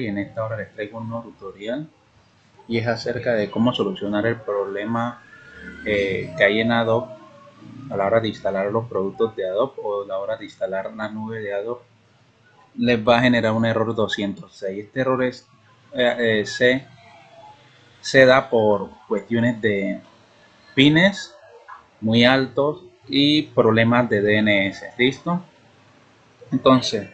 y en esta hora les traigo un nuevo tutorial y es acerca de cómo solucionar el problema eh, que hay en Adobe a la hora de instalar los productos de Adobe o a la hora de instalar la nube de Adobe. Les va a generar un error 206 este error es, eh, eh, se, se da por cuestiones de pines muy altos y problemas de DNS listo entonces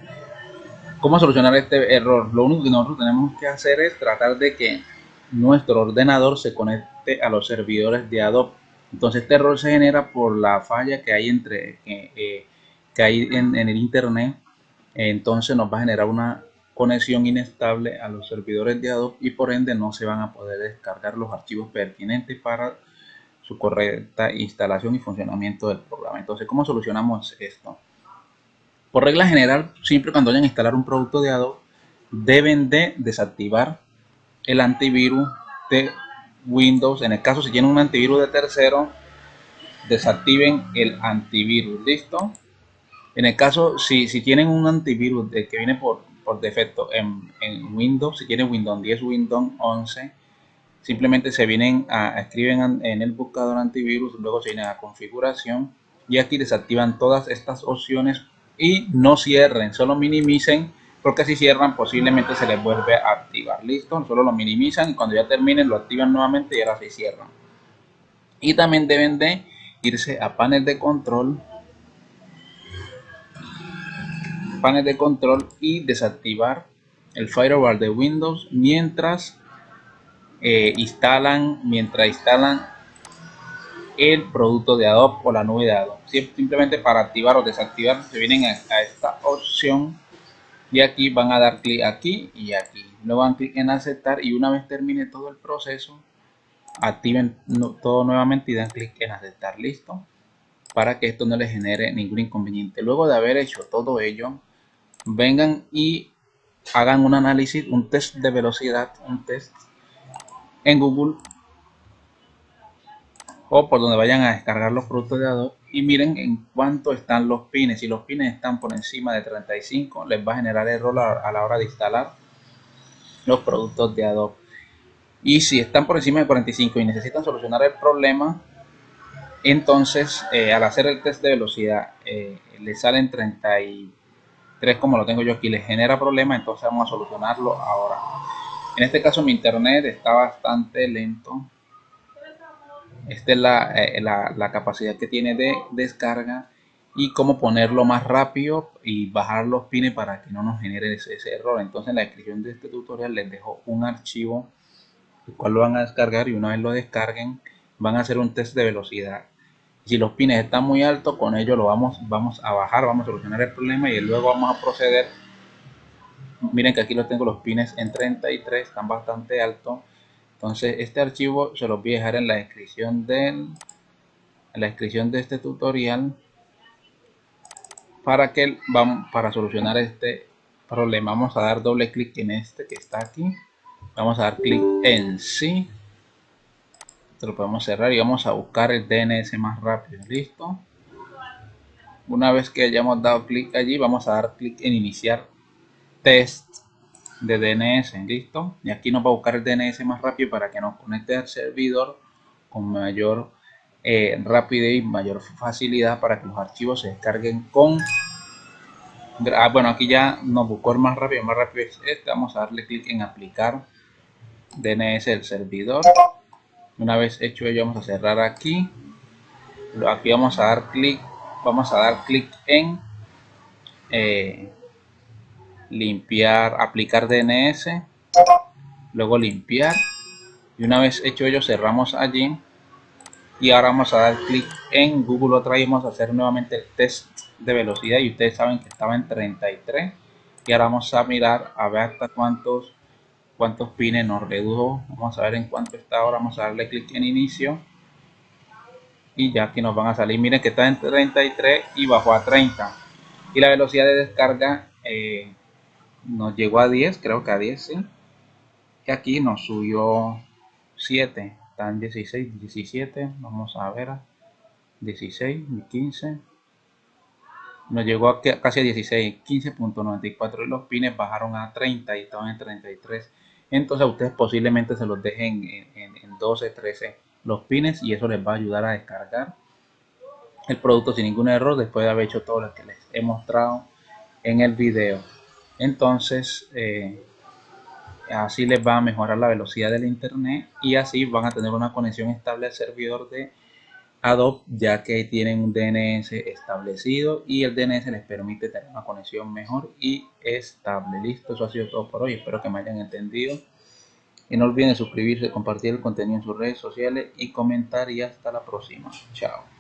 ¿Cómo solucionar este error? Lo único que nosotros tenemos que hacer es tratar de que nuestro ordenador se conecte a los servidores de Adobe. Entonces este error se genera por la falla que hay entre eh, que hay en, el internet. Entonces nos va a generar una conexión inestable a los servidores de Adobe y por ende no se van a poder descargar los archivos pertinentes para su correcta instalación y funcionamiento del programa. Entonces, ¿cómo solucionamos esto? Por regla general, siempre cuando vayan a instalar un producto de Adobe, deben de desactivar el antivirus de Windows. En el caso si tienen un antivirus de tercero, desactiven el antivirus. ¿Listo? En el caso, si, si tienen un antivirus que viene por, por defecto en, Windows, si tienen Windows 10, Windows 11, simplemente se vienen a, escriben en el buscador antivirus, luego se vienen a configuración y aquí desactivan todas estas opciones y no cierren, solo minimicen porque si cierran posiblemente se les vuelve a activar. Listo, solo lo minimizan y cuando ya terminen lo activan nuevamente y ahora se cierran. Y también deben de irse a panel de control, panel de control y desactivar el firewall de Windows mientras eh, instalan, mientras instalan el producto de Adobe o la nube de Adobe. Simplemente para activar o desactivar se vienen a, esta opción y aquí van a dar clic aquí y aquí. Luego dan clic en aceptar y una vez termine todo el proceso activen todo nuevamente y dan clic en aceptar. Listo. Para que esto no les genere ningún inconveniente. Luego de haber hecho todo ello, vengan y hagan un análisis, un test de velocidad, un test en Google o por donde vayan a descargar los productos de Adobe y miren en cuánto están los pines. Si los pines están por encima de 35 les va a generar error a la hora de instalar los productos de Adobe. Y si están por encima de 45 y necesitan solucionar el problema, entonces eh, al hacer el test de velocidad eh, le salen 33 como lo tengo yo aquí, les genera problema, entonces vamos a solucionarlo ahora. En este caso mi internet está bastante lento esta es eh, la, capacidad que tiene de descarga y cómo ponerlo más rápido y bajar los pines para que no nos genere ese, error. Entonces en la descripción de este tutorial les dejo un archivo el cual lo van a descargar y una vez lo descarguen van a hacer un test de velocidad. Si los pines están muy altos, con ello lo vamos, vamos a bajar, vamos a solucionar el problema y luego vamos a proceder. Miren que aquí los tengo los pines en 33, están bastante altos entonces este archivo se los voy a dejar en la descripción del la descripción de este tutorial para que vamos para solucionar este problema. Vamos a dar doble clic en este que está aquí. Vamos a dar clic en sí esto lo podemos cerrar y vamos a buscar el DNS más rápido. Listo. Una vez que hayamos dado clic allí vamos a dar clic en iniciar test de DNS, listo. Y aquí nos va a buscar el DNS más rápido para que nos conecte al servidor con mayor eh, rapidez y mayor facilidad para que los archivos se descarguen con... Ah, bueno, aquí ya nos buscó el más rápido, más rápido es este. Vamos a darle clic en aplicar DNS del servidor. Una vez hecho ello, vamos a cerrar aquí. Aquí vamos a dar clic, vamos a dar clic en eh, limpiar, aplicar DNS, luego limpiar. Y una vez hecho ello cerramos allí. Y ahora vamos a dar clic en Google. Otra vez vamos a hacer nuevamente el test de velocidad. Y ustedes saben que estaba en 33 y ahora vamos a mirar a ver hasta cuántos cuántos pines nos redujo. Vamos a ver en cuánto está ahora. Vamos a darle clic en inicio. Y ya aquí nos van a salir. Miren que está en 33 y bajó a 30 y la velocidad de descarga eh, nos llegó a 10, creo que a 10, sí. Y aquí nos subió 7, están 16, 17, vamos a ver, 16, 15, nos llegó a casi a 16, 15.94 y los pines bajaron a 30 y estaban en 33. Entonces ustedes posiblemente se los dejen en, en 12, 13 los pines y eso les va a ayudar a descargar el producto sin ningún error después de haber hecho todo lo que les he mostrado en el video. Entonces, eh, así les va a mejorar la velocidad del internet y así van a tener una conexión estable al servidor de Adobe ya que tienen un DNS establecido y el DNS les permite tener una conexión mejor y estable. Listo, eso ha sido todo por hoy. Espero que me hayan entendido. Y no olviden suscribirse, compartir el contenido en sus redes sociales y comentar y hasta la próxima. Chao.